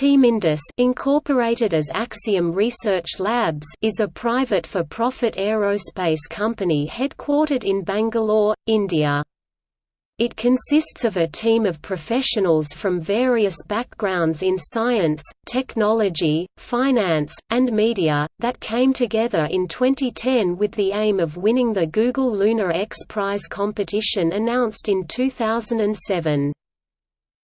Team Indus incorporated as Axiom Research Labs is a private for-profit aerospace company headquartered in Bangalore, India. It consists of a team of professionals from various backgrounds in science, technology, finance, and media, that came together in 2010 with the aim of winning the Google Lunar X Prize competition announced in 2007.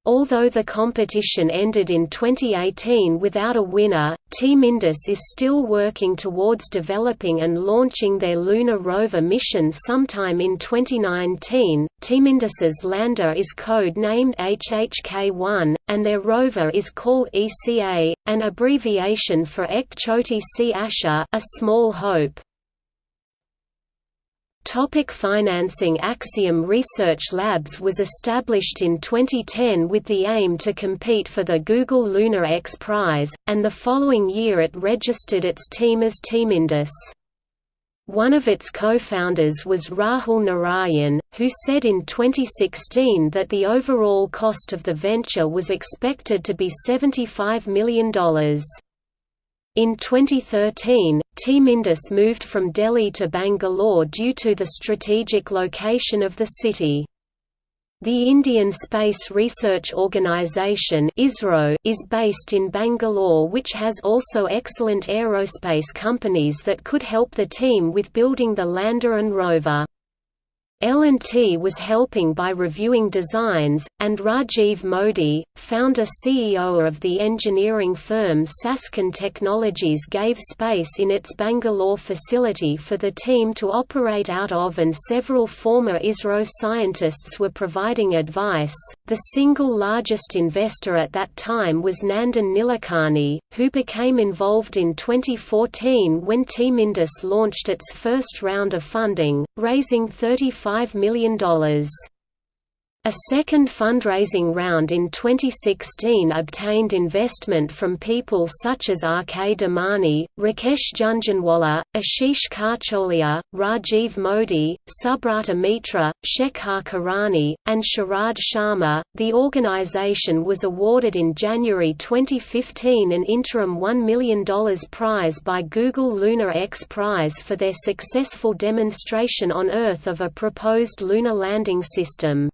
Although the competition ended in 2018 without a winner, Team Indus is still working towards developing and launching their lunar rover mission sometime in 2019. Team Indus's lander is code named HHK-1, and their rover is called ECA, an abbreviation for Ek Choti Asha, a small hope. Topic financing Axiom Research Labs was established in 2010 with the aim to compete for the Google Lunar X Prize, and the following year it registered its team as Team Indus. One of its co-founders was Rahul Narayan, who said in 2016 that the overall cost of the venture was expected to be $75 million. In 2013, Team Indus moved from Delhi to Bangalore due to the strategic location of the city. The Indian Space Research Organisation is based in Bangalore which has also excellent aerospace companies that could help the team with building the lander and rover. L&T was helping by reviewing designs, and Rajiv Modi, founder-CEO of the engineering firm Sasken Technologies gave space in its Bangalore facility for the team to operate out of and several former ISRO scientists were providing advice. The single largest investor at that time was Nandan Nilekani, who became involved in 2014 when Team Indus launched its first round of funding, raising 35 $5 million. A second fundraising round in 2016 obtained investment from people such as R.K. Damani, Rakesh Jhunjhunwala, Ashish Kacholia, Rajiv Modi, Subrata Mitra, Shekhar Khurana, and Sharad Sharma. The organization was awarded in January 2015 an interim $1 million prize by Google Lunar X Prize for their successful demonstration on Earth of a proposed lunar landing system.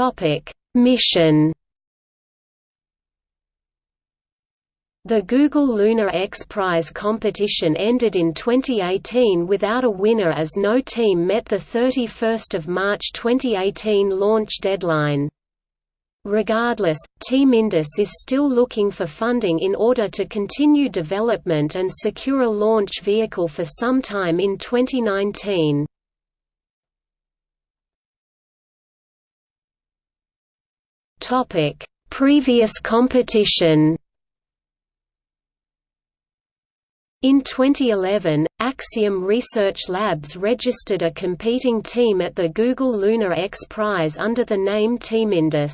Topic: Mission The Google Lunar X Prize competition ended in 2018 without a winner as no team met the 31 March 2018 launch deadline. Regardless, Team Indus is still looking for funding in order to continue development and secure a launch vehicle for some time in 2019. Topic: Previous competition. In 2011, Axiom Research Labs registered a competing team at the Google Lunar X Prize under the name Team Indus.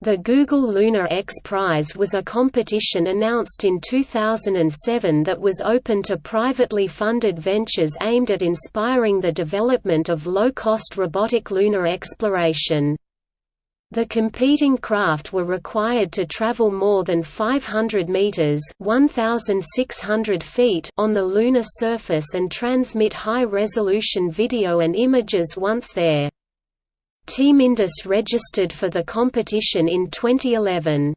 The Google Lunar X Prize was a competition announced in 2007 that was open to privately funded ventures aimed at inspiring the development of low-cost robotic lunar exploration. The competing craft were required to travel more than 500 meters (1600 feet) on the lunar surface and transmit high-resolution video and images once there. Team Indus registered for the competition in 2011.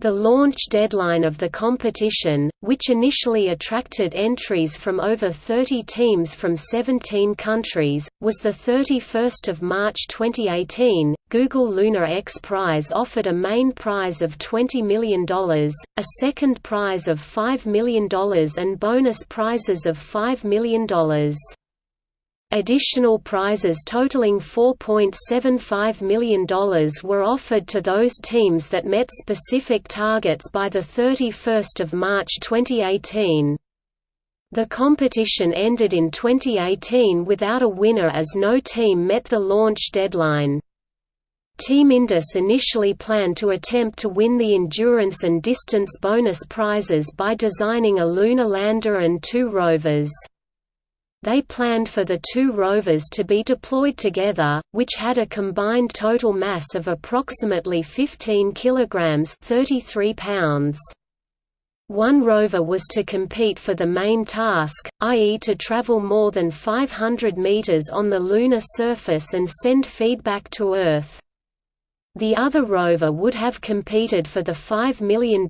The launch deadline of the competition, which initially attracted entries from over 30 teams from 17 countries, was 31 March 2018. Google Lunar X Prize offered a main prize of $20 million, a second prize of $5 million and bonus prizes of $5 million. Additional prizes totaling $4.75 million were offered to those teams that met specific targets by 31 March 2018. The competition ended in 2018 without a winner as no team met the launch deadline. Team Indus initially planned to attempt to win the endurance and distance bonus prizes by designing a lunar lander and two rovers. They planned for the two rovers to be deployed together, which had a combined total mass of approximately 15 kilograms (33 pounds). One rover was to compete for the main task, i.e. to travel more than 500 meters on the lunar surface and send feedback to Earth. The other rover would have competed for the $5 million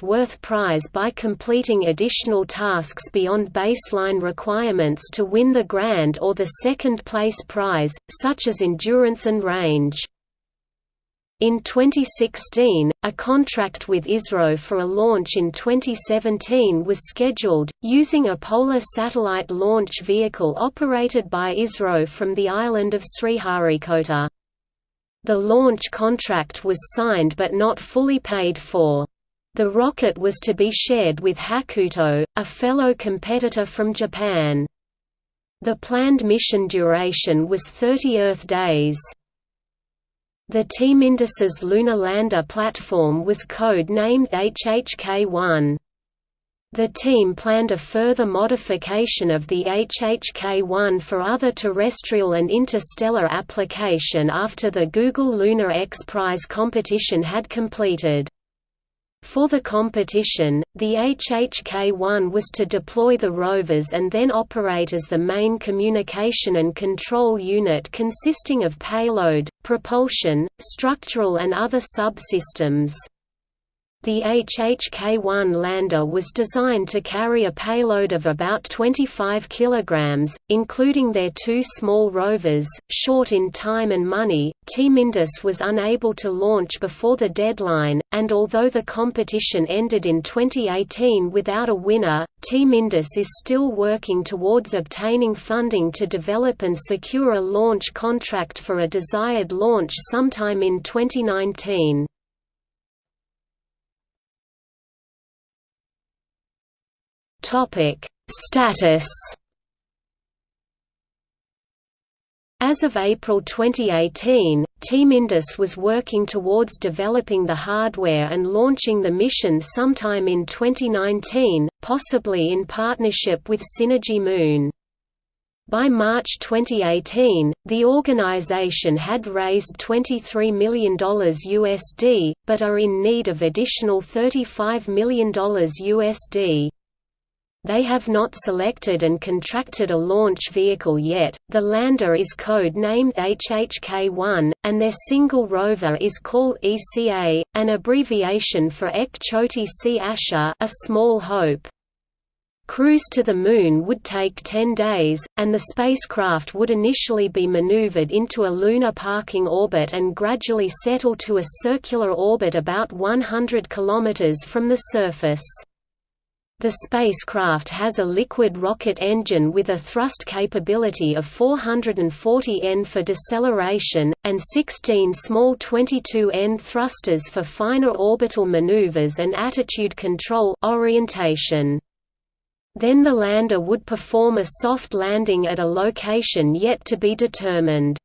worth prize by completing additional tasks beyond baseline requirements to win the grand or the second place prize, such as endurance and range. In 2016, a contract with ISRO for a launch in 2017 was scheduled, using a Polar satellite launch vehicle operated by ISRO from the island of Sriharikota. The launch contract was signed but not fully paid for. The rocket was to be shared with Hakuto, a fellow competitor from Japan. The planned mission duration was 30 Earth days. The Team Indus's lunar lander platform was code-named HHK-1. The team planned a further modification of the HHK-1 for other terrestrial and interstellar application after the Google Lunar X Prize competition had completed. For the competition, the HHK-1 was to deploy the rovers and then operate as the main communication and control unit consisting of payload, propulsion, structural and other subsystems. The HHK-1 lander was designed to carry a payload of about 25 kg, including their two small rovers. Short in time and money, Team Indus was unable to launch before the deadline, and although the competition ended in 2018 without a winner, Team Indus is still working towards obtaining funding to develop and secure a launch contract for a desired launch sometime in 2019. Topic: Status. As of April 2018, Team Indus was working towards developing the hardware and launching the mission sometime in 2019, possibly in partnership with Synergy Moon. By March 2018, the organization had raised $23 million USD, but are in need of additional $35 million USD. They have not selected and contracted a launch vehicle yet. The lander is code named HHK-1, and their single rover is called ECA, an abbreviation for Ek Choti Si Asha, a small hope. Cruise to the Moon would take 10 days, and the spacecraft would initially be maneuvered into a lunar parking orbit and gradually settle to a circular orbit about 100 km from the surface. The spacecraft has a liquid rocket engine with a thrust capability of 440 N for deceleration, and 16 small 22 N thrusters for finer orbital maneuvers and attitude control orientation. Then the lander would perform a soft landing at a location yet to be determined.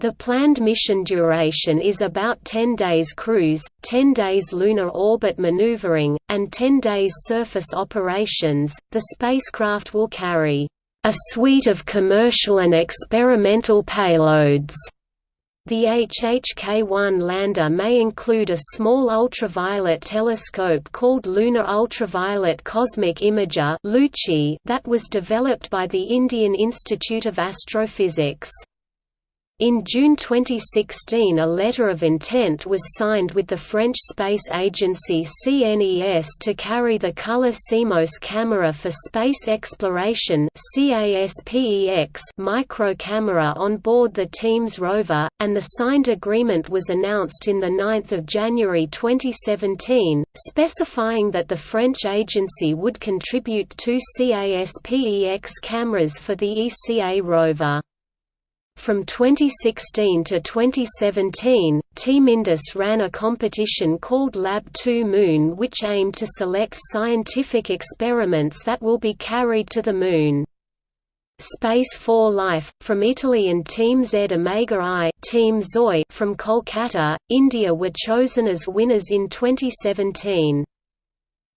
The planned mission duration is about 10 days cruise, 10 days lunar orbit maneuvering, and 10 days surface operations. The spacecraft will carry a suite of commercial and experimental payloads. The HHK-1 lander may include a small ultraviolet telescope called Lunar Ultraviolet Cosmic Imager that was developed by the Indian Institute of Astrophysics. In June 2016 a letter of intent was signed with the French space agency CNES to carry the Color CMOS camera for space exploration micro camera on board the team's rover, and the signed agreement was announced in 9 January 2017, specifying that the French agency would contribute two CASPEX cameras for the ECA rover. From 2016 to 2017, Team Indus ran a competition called Lab 2 Moon which aimed to select scientific experiments that will be carried to the Moon. Space for Life, from Italy and Team Z Omega I Team Zoi from Kolkata, India were chosen as winners in 2017.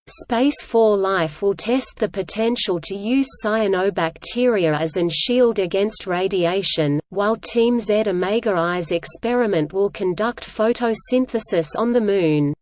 Space 4 Life will test the potential to use cyanobacteria as an shield against radiation, while Team Z Omega I's experiment will conduct photosynthesis on the Moon.